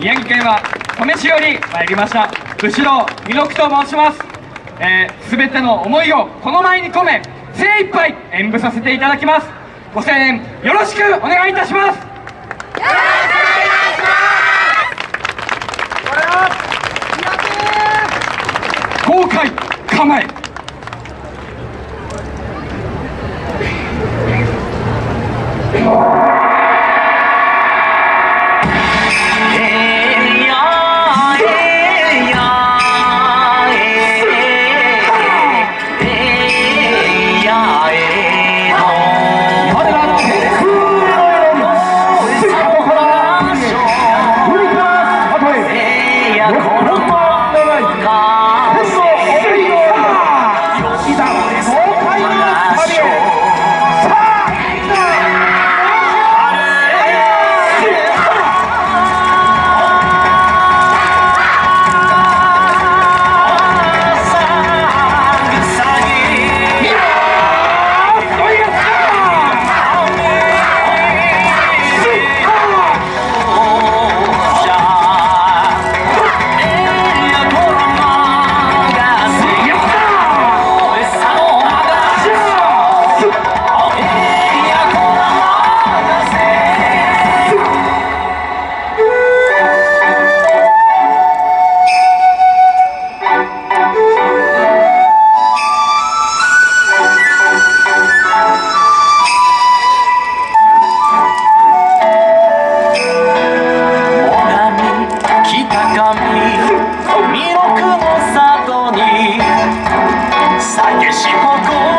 宮城県は登米市より参りました後ろ弥勒と申しますえー、全ての思いをこの前に込め精一杯演舞させていただきますご声援よろしくお願いいたします激し誇り